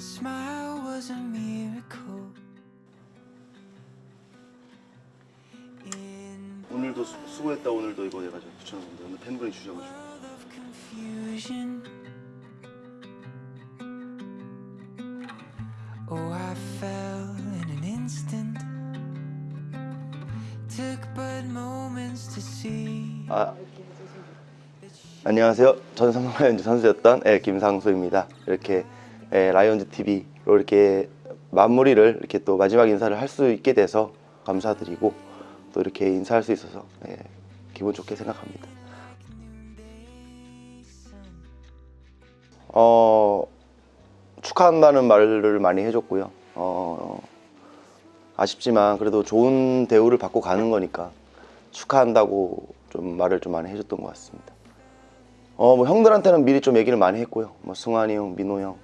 smile was a miracle. 오늘도 수, 수고했다 오늘도 이거 해가지고 붙여놨는데 오늘 팬분이 주셔가지고. Oh, I fell in an instant. Took but moments to see. 아 안녕하세요 전 삼성 라이온즈 선수였던 예, 김상수입니다 이렇게 예, 라이온즈 TV로 이렇게 마무리를 이렇게 또 마지막 인사를 할 수 있게 돼서 감사드리고 또 이렇게 인사할 수 있어서 예, 기분 좋게 생각합니다 어 축하한다는 말을 많이 해줬고요 어, 아쉽지만 그래도 좋은 대우를 받고 가는 거니까 축하한다고 좀 말을 좀 많이 해줬던 것 같습니다. 어, 뭐 형들한테는 미리 좀 얘기를 많이 했고요. 뭐 승환이 형, 민호 형,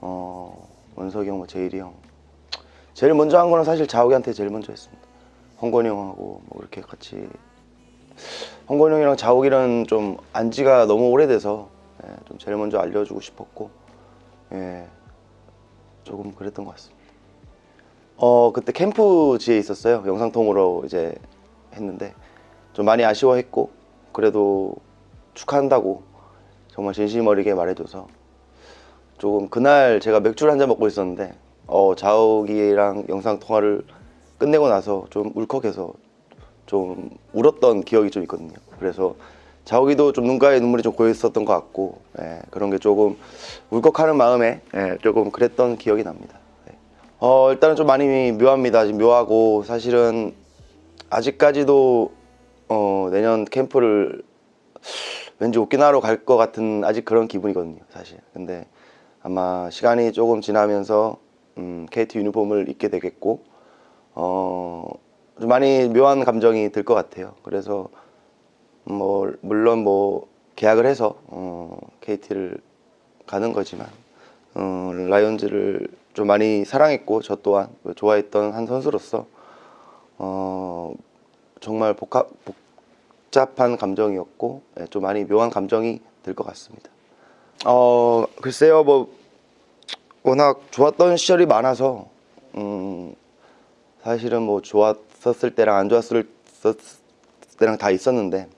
어, 원석이 형, 뭐 제일이 형. 제일 먼저 한 거는 사실 자욱이한테 제일 먼저 했습니다. 홍건이 형하고 뭐 이렇게 같이 홍건이 형이랑 자욱이랑 좀 안지가 너무 오래돼서 예, 좀 제일 먼저 알려주고 싶었고 예, 조금 그랬던 것 같습니다. 어 그때 캠프지에 있었어요. 영상통으로 이제 했는데 좀 많이 아쉬워했고 그래도 축하한다고 정말 진심 어리게 말해줘서 조금 그날 제가 맥주를 한 잔 먹고 있었는데 어 자욱이랑 영상 통화를 끝내고 나서 좀 울컥해서 좀 울었던 기억이 좀 있거든요. 그래서 자욱이도 좀 눈가에 눈물이 좀 고여 있었던 것 같고 예, 그런 게 조금 울컥하는 마음에 예, 조금 그랬던 기억이 납니다. 예. 어 일단은 좀 많이 묘합니다. 지금 묘하고 사실은 아직까지도 어, 내년 캠프를 왠지 오키나와로 갈 것 같은 아직 그런 기분이거든요, 사실. 근데 아마 시간이 조금 지나면서 음, KT 유니폼을 입게 되겠고 어, 좀 많이 묘한 감정이 들 것 같아요. 그래서 뭐 물론 뭐 계약을 해서 어, KT를 가는 거지만 어, 라이온즈를 좀 많이 사랑했고 저 또한 좋아했던 한 선수로서 어, 정말 복합, 복잡한 감정이었고 예, 좀 많이 묘한 감정이 들 것 같습니다. 어 글쎄요 뭐 워낙 좋았던 시절이 많아서 음, 사실은 뭐 좋았었을 때랑 안 좋았을 때랑 다 있었는데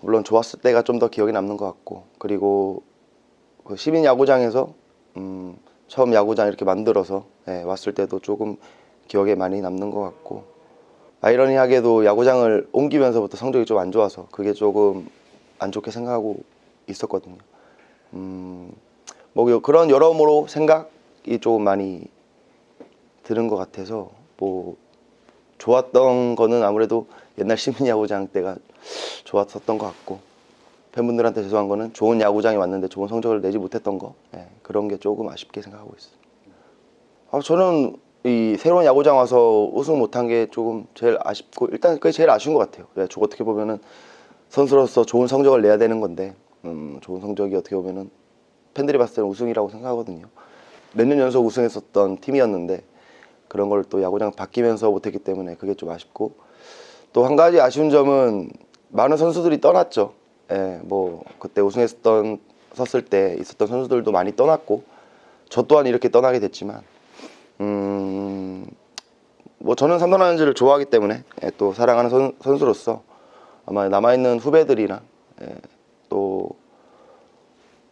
물론 좋았을 때가 좀 더 기억에 남는 것 같고 그리고 그 시민 야구장에서 음, 처음 야구장 이렇게 만들어서 예, 왔을 때도 조금 기억에 많이 남는 것 같고 아이러니하게도 야구장을 옮기면서부터 성적이 좀 안 좋아서 그게 조금 안 좋게 생각하고 있었거든요. 음, 뭐 그런 여러모로 생각이 조금 많이 드는 것 같아서 뭐 좋았던 거는 아무래도 옛날 시민 야구장 때가 좋았었던 것 같고 팬분들한테 죄송한 거는 좋은 야구장에 왔는데 좋은 성적을 내지 못했던 거 예, 그런 게 조금 아쉽게 생각하고 있어요. 아, 저는 이 새로운 야구장 와서 우승 못한 게 조금 제일 아쉽고 일단 그게 제일 아쉬운 것 같아요. 네, 저 어떻게 보면은 선수로서 좋은 성적을 내야 되는 건데 음, 좋은 성적이 어떻게 보면은 팬들이 봤을 때는 우승이라고 생각하거든요. 몇 년 연속 우승했었던 팀이었는데 그런 걸 또 야구장 바뀌면서 못했기 때문에 그게 좀 아쉽고 또 한 가지 아쉬운 점은 많은 선수들이 떠났죠. 예, 뭐 그때 우승했었던 섰을 때 있었던 선수들도 많이 떠났고 저 또한 이렇게 떠나게 됐지만 음, 뭐 저는 삼성 라이온즈를 좋아하기 때문에 예, 또 사랑하는 선, 선수로서 아마 남아있는 후배들이랑 예, 또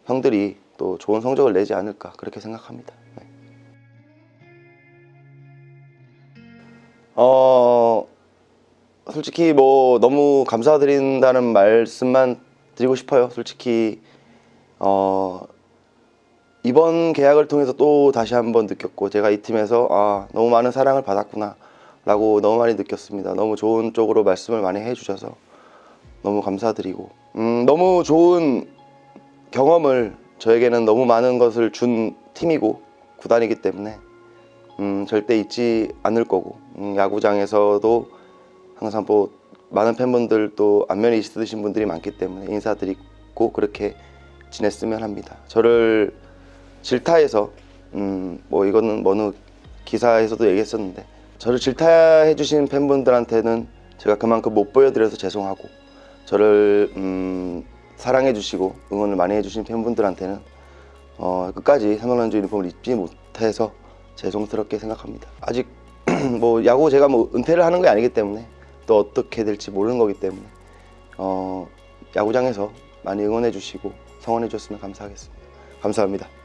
형들이 또 좋은 성적을 내지 않을까 그렇게 생각합니다. 네. 어 솔직히 뭐 너무 감사드린다는 말씀만 드리고 싶어요. 솔직히 어 이번 계약을 통해서 또 다시 한번 느꼈고 제가 이 팀에서 아 너무 많은 사랑을 받았구나 라고 너무 많이 느꼈습니다. 너무 좋은 쪽으로 말씀을 많이 해주셔서 너무 감사드리고 음, 너무 좋은 경험을 저에게는 너무 많은 것을 준 팀이고 구단이기 때문에 음, 절대 잊지 않을 거고 음, 야구장에서도 항상 뭐 많은 팬분들도 안면이 있으신 분들이 많기 때문에 인사드리고 그렇게 지냈으면 합니다. 저를 질타해서 음, 뭐 이거는 어느 기사에서도 얘기했었는데 저를 질타해 주신 팬분들한테는 제가 그만큼 못 보여드려서 죄송하고 저를 음, 사랑해 주시고 응원을 많이 해주신 팬분들한테는 어, 끝까지 삼성라이온즈 유니폼을 입지 못해서 죄송스럽게 생각합니다. 아직 뭐 야구 제가 뭐 은퇴를 하는 게 아니기 때문에 또 어떻게 될지 모르는 거기 때문에 어, 야구장에서 많이 응원해 주시고 성원해 주셨으면 감사하겠습니다. 감사합니다.